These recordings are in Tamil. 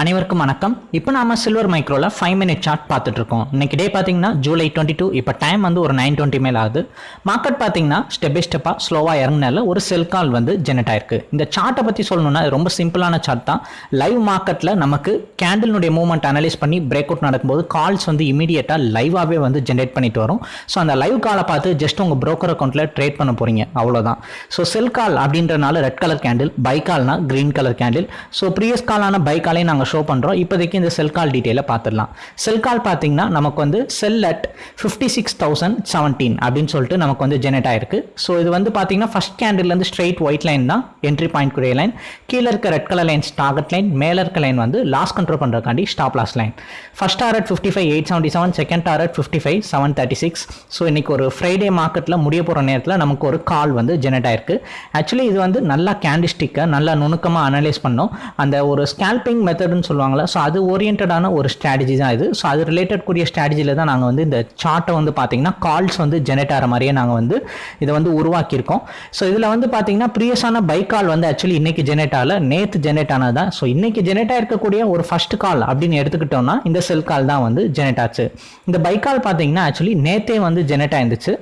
அனைவருக்கும் வணக்கம். இப்போ நாம சில்வர் மைக்ரோவில் ஃபைவ் மினிட் சார்ட் பார்த்துட்டு இருக்கோம் இன்னைக்கு டே பார்த்தீங்கன்னா ஜூலை டுவெண்ட்டி டூ இப்போ டைம் வந்து ஒரு நைன் டுவெண்ட்டி மேல் ஆகுது. மார்க்கெட் பார்த்தீங்கன்னா ஸ்டெப் பை ஸ்டெப்பாக ஸ்லோவாக இறங்கினால ஒரு செல் கால் வந்து ஜெனரேட் ஆயிருக்கு. இந்த சார்ட்டை பற்றி சொல்லணும்னா ரொம்ப சிம்பிளான சார்ட் தான். லைவ் மார்க்கெட்டில் நமக்கு கேண்டிலுடைய மூவ்மெண்ட் அனலைஸ் பண்ணி பிரேக் அவுட் நடக்கும்போது கால்ஸ் வந்து இமீடியட்டாக லைவாகவே வந்து ஜென்ரேட் பண்ணிட்டு வரும். ஸோ அந்த லைவ் காலை பார்த்து ஜஸ்ட் உங்கள் ப்ரோக்கர் அக்கௌண்ட்டில் ட்ரேட் பண்ண போகிறீங்க அவ்வளோதான் ஸோ செல் கால் அப்படின்றனால red colour candle buy கால்னா green colour candle so previous காலான buy காலையும் நாங்கள் ஷோ பண்ணுறோம் இப்போதைக்கு இந்த செல் கால் டீட்டெயிலை பார்த்துடலாம். செல் கால் பார்த்தீங்கன்னா நமக்கு வந்து sell at fifty six thousand seventeen அப்படின்னு சொல்லிட்டு நமக்கு வந்து ஜெனரேட் ஆயிருக்கு. ஸோ இது வந்து பார்த்தீங்கன்னா ஃபஸ்ட் கேண்டில்லேருந்து ஸ்ட்ரெயிட் ஒயிட் லைன் தான் என்ட்ரி பாயிண்ட் குரிய லைன் கீழே இருக்க red colour lines target line மேலே இருக்க லைன் வந்து loss control பண்ணுறக்காண்டி stop loss line first target fifty five eight seventy seven second target fifty five seven thirty six so இன்னைக்கு ஒரு ஃப்ரைடே மார்க்கெட்டில் முடிய போகிற நேரத்தில் நமக்கு ஒரு கால் வந்து ஜெனரேட் ஆயிருக்கு. ஆக்சுவலி இது வந்து நல்லா கேண்டிஸ்டிக்கை நல்லா நுணுக்கமாக அனலைஸ் பண்ணோம். அந்த ஒரு ஸ்கேல்பிங் மெத்தட் மெத்தட்னு சொல்லுவாங்களா ஸோ அது ஓரியன்டான ஒரு ஸ்ட்ராட்டஜி தான் இது. ஸோ அது ரிலேட்டட் கூடிய ஸ்ட்ராட்டஜியில் தான் நாங்கள் வந்து இந்த சார்ட்டை வந்து பார்த்தீங்கன்னா கால்ஸ் வந்து ஜெனரேட் ஆகிற மாதிரியே நாங்கள் வந்து இதை வந்து உருவாக்கியிருக்கோம். ஸோ இதில் வந்து பார்த்தீங்கன்னா ப்ரியஸான பை கால் வந்து ஆக்சுவலி இன்னைக்கு ஜெனரேட் ஆகல. நேற்று ஜெனரேட் ஆனது தான். ஸோ இன்னைக்கு ஜெனரேட் ஆகிருக்கக்கூடிய ஒரு ஃபர்ஸ்ட் கால் அப்படின்னு எடுத்துக்கிட்டோம்னா இந்த செல் கால் தான் வந்து ஜெனரேட் ஆச்சு. இந்த பை கால் பார்த்தீங்கன்னா ஆக்சுவலி நேற்றே வந்து ஜெனரேட் ஆயிருந்துச்சு.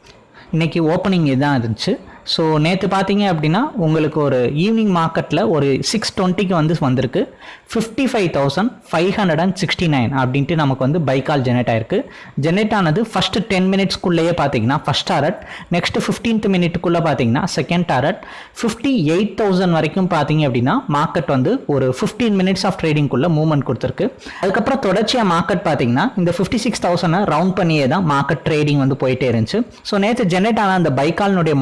இன்னைக்கு ஓப்பனிங் இதுதான் இருந்துச்சு. ஸோ நேற்று பார்த்தீங்க அப்படின்னா உங்களுக்கு ஒரு ஈவினிங் மார்க்கெட்டில் ஒரு சிக்ஸ் டுவெண்ட்டிக்கு வந்து வந்திருக்கு. Fifty five thousand five hundred and sixty nine அப்படின்ட்டு நமக்கு வந்து பைக்கால் ஜெனரேட் ஆயிருக்கு. ஜெனரேட் ஆனது ஃபஸ்ட்டு டென் மினிட்ஸ்க்குள்ளேயே பார்த்தீங்கன்னா ஃபஸ்ட் டாரட் நெக்ஸ்ட் ஃபிஃப்டீன்த் மினிட்டுக்குள்ளே பார்த்தீங்கன்னா second target fifty eight thousand வரைக்கும் பார்த்தீங்க அப்படின்னா மார்க்கெட் வந்து ஒரு ஃபிஃப்டீன் மினிட்ஸ் ஆஃப் ட்ரேடிங்குள்ளே மூவ்மெண்ட் கொடுத்துருக்கு. அதுக்கப்புறம் தொடர்ச்சியாக மார்க்கெட் பார்த்தீங்கன்னா இந்த ஃபிஃப்டி சிக்ஸ் தௌசண்டை ரவுண்ட் பண்ணியே தான் மார்க்கெட் ட்ரேடிங் வந்து போயிட்டே இருந்துச்சு. ஸோ நேற்று ஜெனரேட் ஆன அந்த பைக்காலினுடைய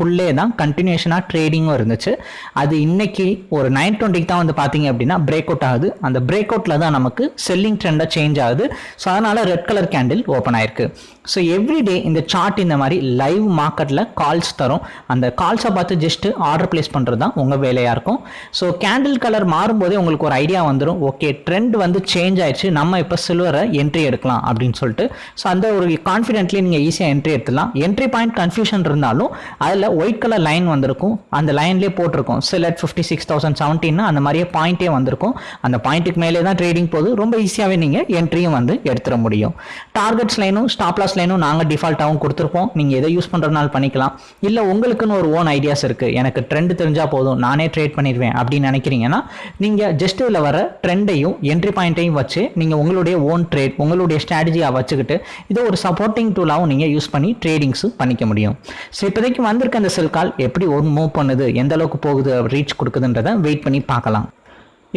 அதுக்குள்ளே தான் கண்டினியூஷனாக ட்ரேடிங்கும் இருந்துச்சு. அது இன்னைக்கு ஒரு நைன் டுவெண்ட்டிக்கு தான் வந்து பார்த்தீங்க அப்படின்னா பிரேக் அவுட் ஆகுது. அந்த பிரேக் அவுட்டில் தான் நமக்கு செல்லிங் ட்ரெண்டாக சேஞ்ச் ஆகுது. ஸோ அதனால் ரெட் கலர் கேண்டில் ஓப்பன் ஆயிருக்கு. ஸோ எவ்ரிடே இந்த சார்ட் இந்த மாதிரி லைவ் மார்க்கெட்டில் கால்ஸ் தரும். அந்த கால்ஸை பார்த்து ஜஸ்ட்டு ஆர்டர் பிளேஸ் பண்ணுறது தான் உங்கள் வேலையாக இருக்கும். ஸோ கேண்டில் கலர் மாறும்போதே உங்களுக்கு ஒரு ஐடியா வந்துடும் ஓகே ட்ரெண்ட் வந்து சேஞ்ச் ஆயிடுச்சு. நம்ம இப்போ சில்வரை என்ட்ரி எடுக்கலாம் அப்படின்னு சொல்லிட்டு. ஸோ அந்த ஒரு கான்ஃபிடென்ட்லி நீங்கள் ஈஸியாக என்ட்ரி எடுத்துலாம் என்ட்ரி பாயிண்ட் கன்ஃபியூஷன் இருந்தாலும் அதில் ஒயிட் கலர் லைன் வந்திருக்கும். அந்த லைன்லேயே போட்டிருக்கும். சில ஃபிஃப்டி சிக்ஸ் தௌசண்ட் செவன்டீன்னா அந்த மாதிரியே பாயிண்டே வந்திருக்கும். அந்த பாயிண்ட்டுக்கு மேலே தான் ட்ரேடிங் போகுது. ரொம்ப ஈஸியாகவே நீங்கள் என்ட்ரியும் வந்து எடுத்துட முடியும். டார்கெட்ஸ் லைனும் ஸ்டாப் லாஸ் லைனும் நாங்கள் டிஃபால்ட்டாகவும் கொடுத்துருப்போம். நீங்கள் எதை யூஸ் பண்ணுறதுனால பண்ணிக்கலாம். இல்லை உங்களுக்குன்னு ஒரு ஓன் ஐடியாஸ் இருக்குது எனக்கு ட்ரெண்ட் தெரிஞ்சால் போதும். நானே ட்ரேட் பண்ணிடுவேன் அப்படின்னு நினைக்கிறீங்கன்னா நீங்கள் ஜஸ்ட் இதில் வர ட்ரெண்டையும் என்ட்ரி பாயிண்ட்டையும் வச்சு நீங்கள் உங்களுடைய ஓன் ட்ரேட் உங்களுடைய ஸ்ட்ராட்டஜியாக வச்சுக்கிட்டு இதை ஒரு சப்போர்ட்டிங் டூலாகவும் நீங்கள் யூஸ் பண்ணி ட்ரேடிங்ஸும் பண்ணிக்க முடியும். ஸோ இப்போதைக்கு வந்திருக்க அந்த செல் கால் எப்படி ஒரு மூவ் பண்ணுது எந்த அளவுக்கு போகுது ரீச் கொடுக்குதுன்றதை வெயிட் பண்ணி பார்க்கலாம்.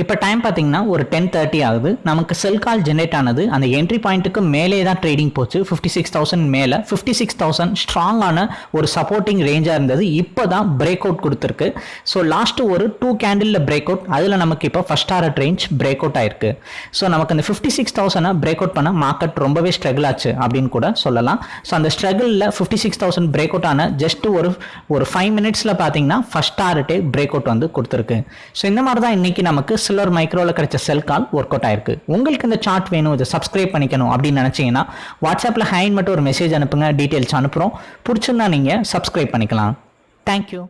இப்போ டைம் பார்த்தீங்கன்னா ஒரு டென் தேர்ட்டி ஆகுது. நமக்கு செல் கால் ஜென்ரேட் ஆனது அந்த என்ட்ரி பாயிண்ட்டுக்கு மேலே தான் ட்ரேடிங் போச்சு. ஃபிஃப்டி சிக்ஸ் தௌசண்ட் மேலே. ஃபிஃப்டி சிக்ஸ் தௌசண்ட் ஸ்ட்ராங்கான ஒரு சப்போர்ட்டிங் ரேஞ்சாக இருந்தது. இப்போ தான் பிரேக் அவுட் கொடுத்துருக்கு. ஸோ லாஸ்ட்டு ஒரு டூ கேண்டிலில் பிரேக் அவுட் அதில் நமக்கு இப்போ first target range break out ஆயிருக்கு. ஸோ நமக்கு அந்த ஃபிஃப்டி சிக்ஸ் தௌசண்டை பிரேக் அவுட் பண்ண மார்க்கெட் ரொம்பவே ஸ்ட்ரகிள் ஆச்சு அப்படின்னு கூட சொல்லலாம். ஸோ அந்த ஸ்ட்ரகிளில் fifty six thousand break out ஆன ஜஸ்ட் ஒரு ஒரு ஃபைவ் மினிட்ஸில் பார்த்தீங்கன்னா ஃபஸ்ட் டாரட்டே பிரேக் அவுட் வந்து கொடுத்துருக்கு. ஸோ இந்த மாதிரி தான் இன்னைக்கு நமக்கு சில்வர் மைக்ரோவில் கிடைச்ச செல் கால் ஒர்க் அவுட் ஆயிருக்கு. உங்களுக்கு இந்த சார்ட் வேணும் இதை சப்ஸ்கிரைப் பண்ணிக்கணும் அப்படின்னு நினச்சிங்கன்னா வாட்ஸ்அப்பில் ஹைன் மட்டும் ஒரு மெசேஜ் அனுப்புங்க டீட்டெயில்ஸ் அனுப்புகிறோம் பிடிச்சிருந்தா நீங்கள் சப்ஸ்கிரைப் பண்ணிக்கலாம். தேங்க்யூ